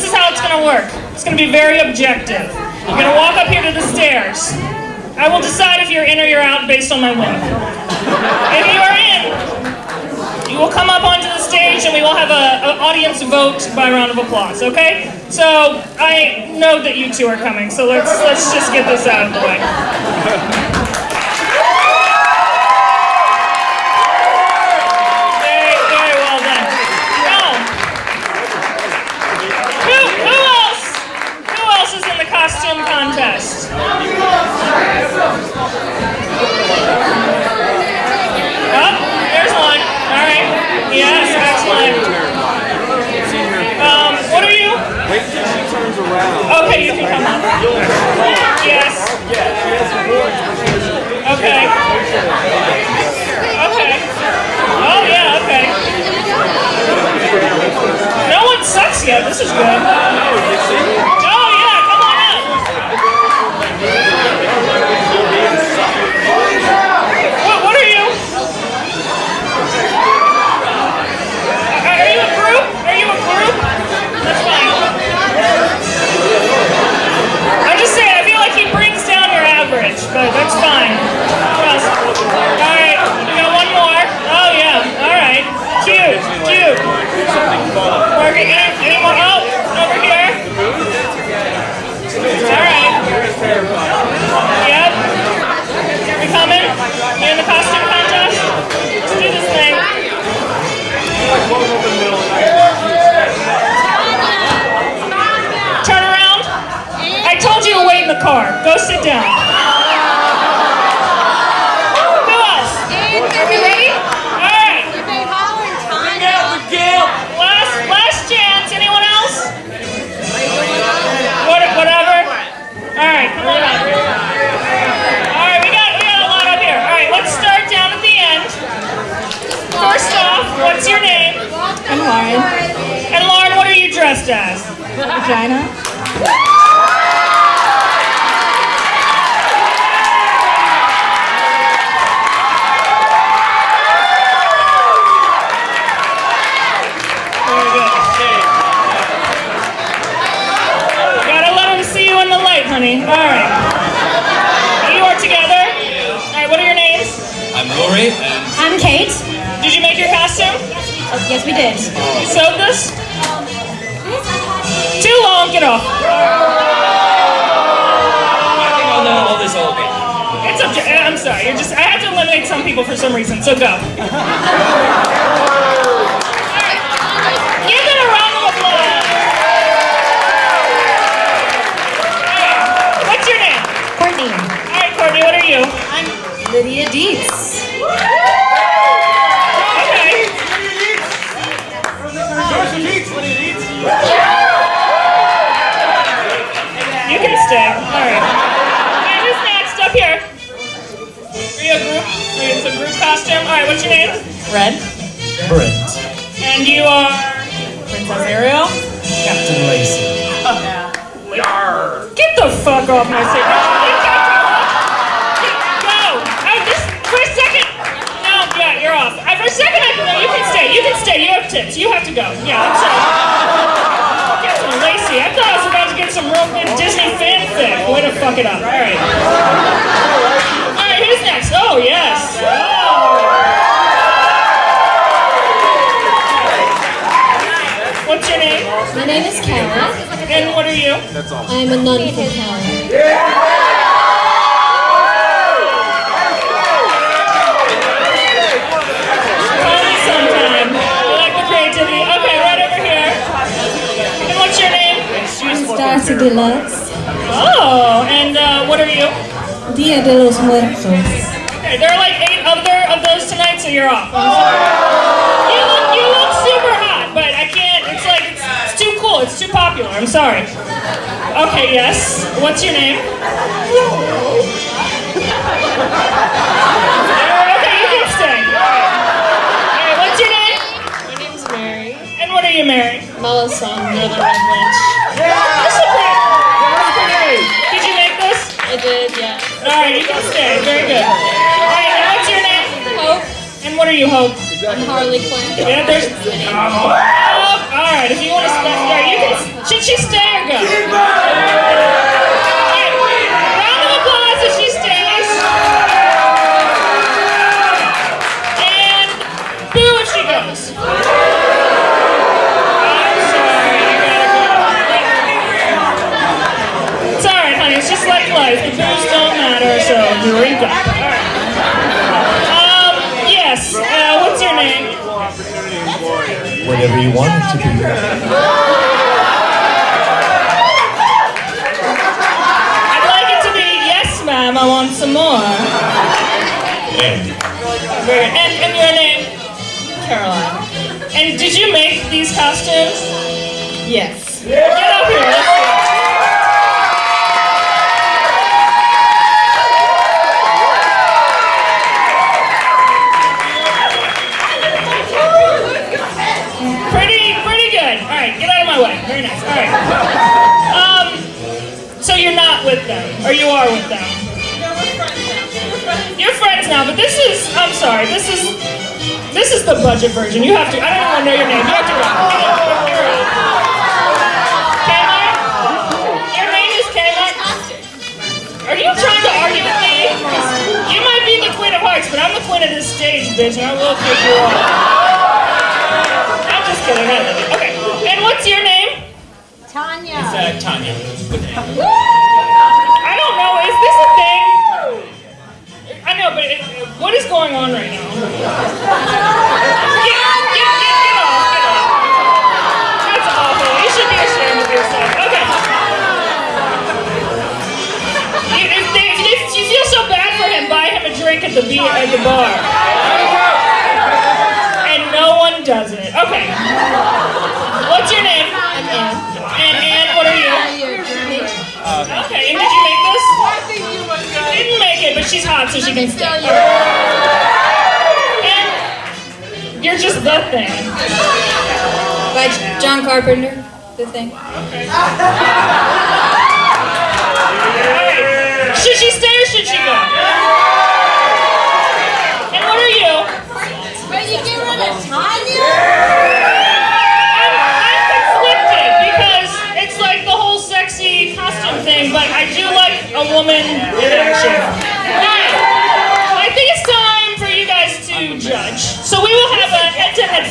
This is how it's gonna work. It's gonna be very objective. You're gonna walk up here to the stairs. I will decide if you're in or you're out based on my win. If you are in, you will come up onto the stage and we will have an audience vote by round of applause, okay? So I know that you two are coming, so let's let's just get this out of the way. Very, very well done. Now, who, who else? Who else is in the costume contest? Oh, there's one. All right. Yes, excellent. Um, what are you? Wait till she turns around. Okay, you can come up. Yes. Okay. Okay. Oh yeah. Okay. No one sucks yet. This is good. Oh yeah. Come on up. What? What are you? Are are you a group? Are you a group? That's fine. I'm just saying, I feel like he brings down your average, but that's fine. Trust. Alright, we got one more. Oh yeah, alright. Cute, cute. Working any more? Oh, over here. Alright. Yep. We coming? You in the costume contest? Let's do this thing. Turn around. I told you to wait in the car. Go sit down. Lauren. And Lauren, what are you dressed as? Vagina. Gotta let them see you in the light, honey. All right. Your? Oh, yes, we did. You sewed this? Too long. Get off. I think I'll know all this all bit. It's up to. Uh, I'm sorry. You're just. I have to eliminate some people for some reason. So go. Give it a round of applause. What's your name? Courtney. All right. What's your name? Red. Brent. And you are... Princess Ariel. Captain Lacey. Oh, get the fuck off my stage. You got Go. I just, for a second. No, yeah, you're off. I, for a second, I, no, you can stay. You can stay. You have tips. You have to go. Yeah, I'm sorry. Captain Lacey. I thought I was about to get some real good Disney fanfic. Way to fuck it up. All right. Okay, right over here. And what's your name? I'm Darcy Deluxe. Oh, and uh, what are you? Dia de los Muertos. Okay, there are like eight other of those tonight, so you're off. I'm. You look, you look super hot, but I can't. It's like it's, it's too cool. It's too popular. I'm sorry. Okay, yes. What's your name? Okay, you can stay. All right, what's your name? My name's Mary. And what are you, Mary? Melisandre, the Red Witch. This is great. Did you make this? I did, yeah. All right, you can stay. Very good. What are you, Hope? I'm Harley Quinn. Yeah, there's. Oh, all right, if you want to stay, all right, you can. Should she stay or go? All right, round of applause if she stays. And boo if she goes. I'm sorry, you gotta go. It's all right, honey. It's just like life. The boos don't matter, so drink up. All opportunity employer. Whatever you want it to be. I'd like it to be yes, ma'am. I want some more. And And, and your name? Caroline. And did you make these costumes? Yes. Get the budget version. You have to, I don't even want to know your name. You have to run. Get up, you're Your name is Kmart? Are you trying to argue with me? 'Cause You might be the queen of hearts, but I'm the queen of this stage, bitch, and I will kick you off. I'm just kidding, I love you. Okay, and what's your name? Tanya. uh, Tanya. I don't know, is this a thing? I know, but it, what is going on right now? The bar. And no one does it. Okay. What's your name? I'm Anne. And and what are you? Okay. And did you make this? I think you were good. Didn't make it, but she's hot, so she can stay. And you're just the thing. By John Carpenter. The thing. Alright. Should she stay or should she go?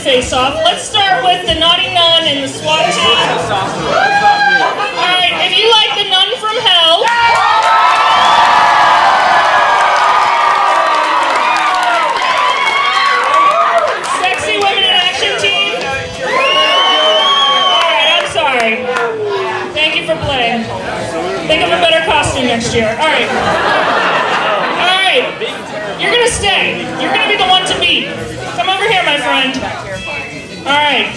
Face-off. Let's start with the naughty nun and the SWAT team. Alright, if you like the nun from hell. Sexy women in action team. Alright, I'm sorry. Thank you for playing. Think of a better costume next year. Alright. Alright. You're gonna stay. You're gonna be the one to beat. Come over here, my friend. Alright.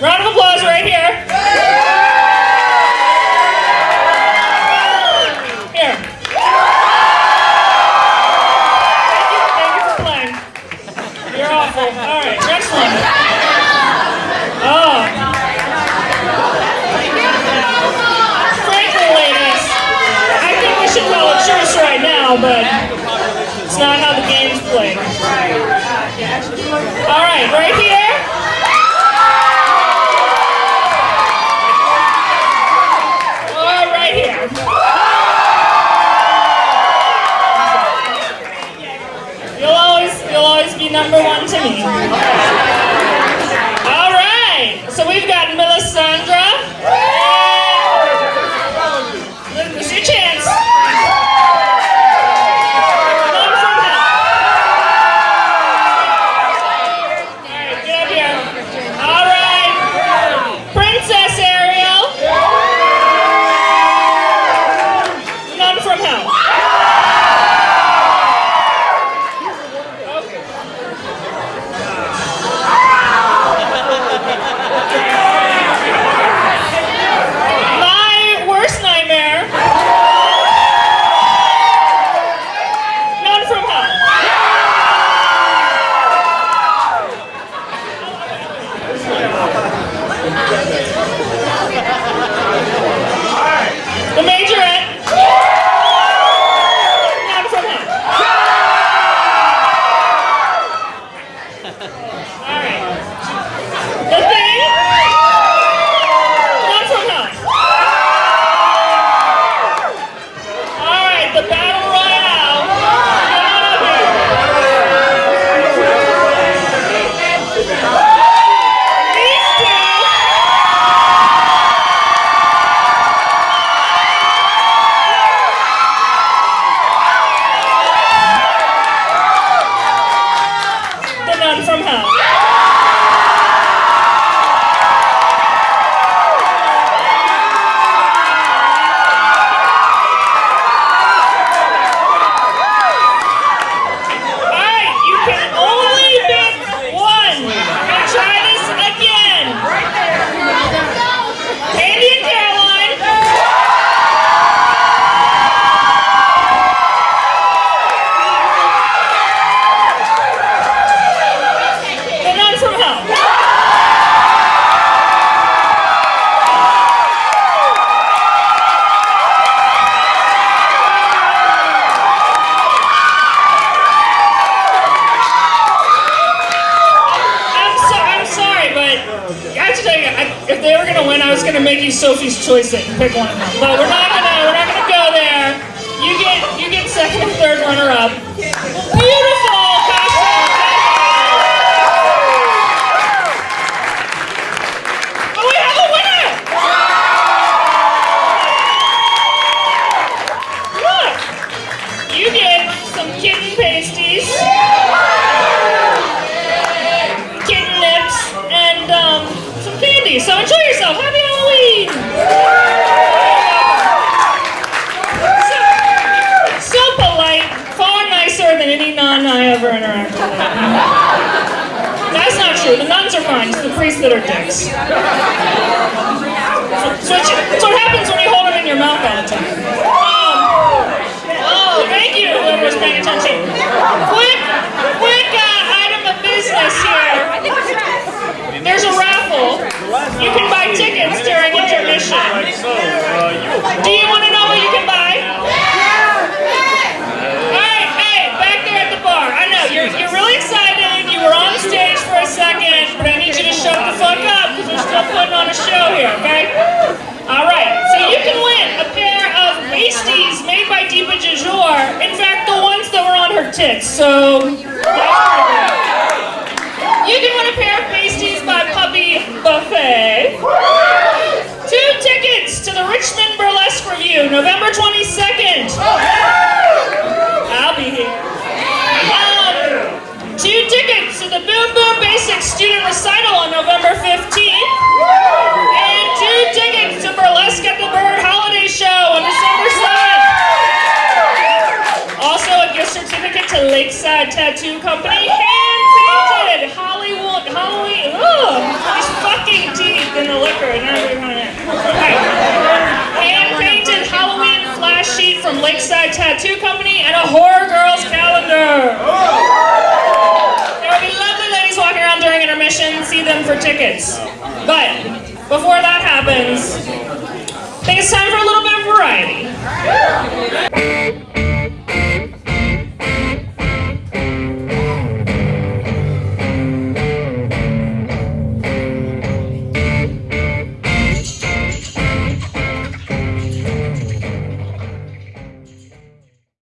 Round of applause right. Here. I was gonna make you Sophie's choice and pick one of them, but we're not gonna we're not gonna go there. You get you get second and third runner up. I ever interacted with. That's not true. The nuns are fine. It's the priests that are dicks. That's what, you, that's what happens when you hold them in your mouth all the time. Um, oh, thank you, whoever's paying attention. Quick, quick uh, item of business here. There's a raffle. You can buy tickets during intermission. Like so, uh, you Do you want to know what you can buy? Alright, hey, back there at the bar. I know, you're, you're really excited. You were on stage for a second, but I need you to shut the fuck up because we're still putting on a show here, okay? Alright, so you can win a pair of pasties made by Deepa Jajour. In fact, the ones that were on her tits, so. You can win a pair of pasties by Puppy Buffet. Two tickets to the Richmond Burlesque Review, November 22nd. I'll be here. Um, two tickets to the Boom Boom Basics Student Recital on November 15th. Lakeside Tattoo Company, hand painted Hollywood, Halloween. Ugh, these fucking teeth in the liquor. Now they're coming in. Hand painted Halloween flash sheet from Lakeside Tattoo Company and a Horror Girls calendar. There will be lovely ladies walking around during intermission. See them for tickets. But before that happens, I think it's time for a little bit of variety.